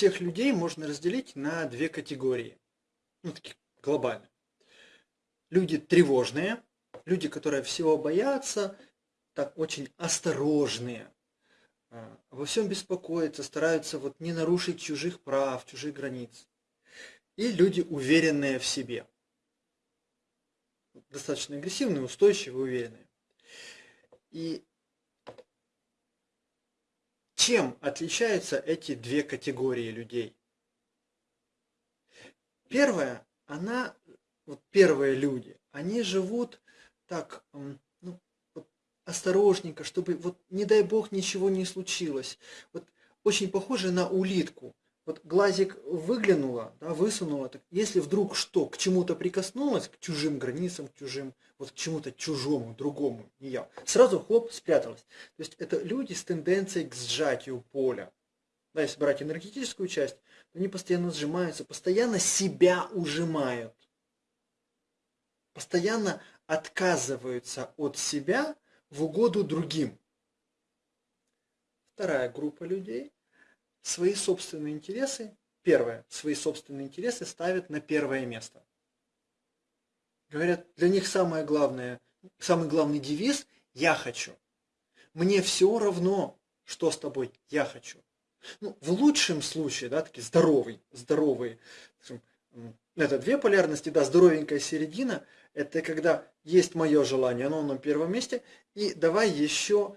всех людей можно разделить на две категории. Ну, такие глобально. Люди тревожные, люди, которые всего боятся, так очень осторожные, а, во всем беспокоятся, стараются вот не нарушить чужих прав, чужих границ. И люди, уверенные в себе. Достаточно агрессивные, устойчивые, уверенные. И чем отличаются эти две категории людей? Первая, она, вот первые люди, они живут так, ну, вот осторожненько, чтобы вот не дай бог ничего не случилось. Вот очень похоже на улитку. Вот глазик выглянула, да, высунула, так если вдруг что, к чему-то прикоснулась, к чужим границам, к чужим, вот к чему-то чужому, другому, не я, сразу хлоп, спряталась. То есть это люди с тенденцией к сжатию поля. Да, если брать энергетическую часть, то они постоянно сжимаются, постоянно себя ужимают. Постоянно отказываются от себя в угоду другим. Вторая группа людей свои собственные интересы, первое, свои собственные интересы ставят на первое место. Говорят, для них самое главное, самый главный девиз «я хочу». Мне все равно, что с тобой «я хочу». Ну, в лучшем случае, да, такие здоровый, здоровые, это две полярности, да, здоровенькая середина, это когда есть мое желание, оно на первом месте, и давай еще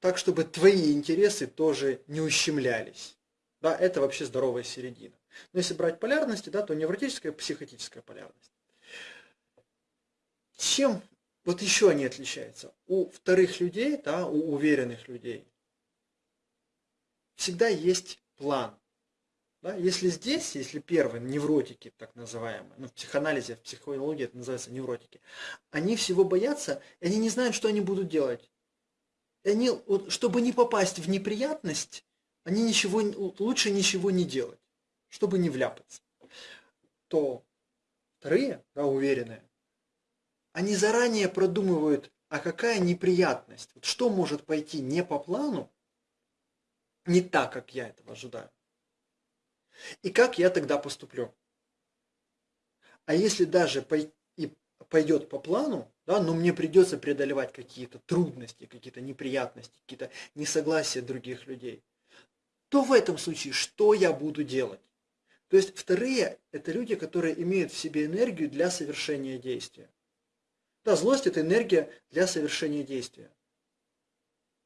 так, чтобы твои интересы тоже не ущемлялись. Да, это вообще здоровая середина. Но если брать полярности, да, то невротическая и психотическая полярность. Чем вот еще они отличаются? У вторых людей, да, у уверенных людей, всегда есть план. Да? Если здесь, если первые невротики, так называемые, ну, в психоанализе, в психологии это называется невротики, они всего боятся, и они не знают, что они будут делать. И они, вот, чтобы не попасть в неприятность, они ничего, лучше ничего не делать, чтобы не вляпаться. То вторые, да, уверенные, они заранее продумывают, а какая неприятность, вот что может пойти не по плану, не так, как я этого ожидаю. И как я тогда поступлю? А если даже пойдет по плану, да, но мне придется преодолевать какие-то трудности, какие-то неприятности, какие-то несогласия других людей, то в этом случае что я буду делать? То есть вторые – это люди, которые имеют в себе энергию для совершения действия. Да, злость – это энергия для совершения действия.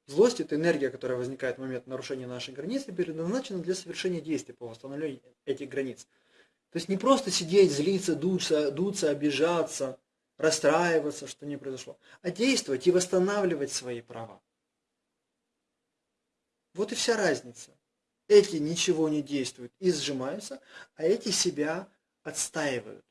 Злость – это энергия, которая возникает в момент нарушения нашей границы, предназначена для совершения действий по восстановлению этих границ. То есть не просто сидеть, злиться, дуться, дуться, обижаться, расстраиваться, что не произошло, а действовать и восстанавливать свои права. Вот и вся разница. Эти ничего не действуют и сжимаются, а эти себя отстаивают.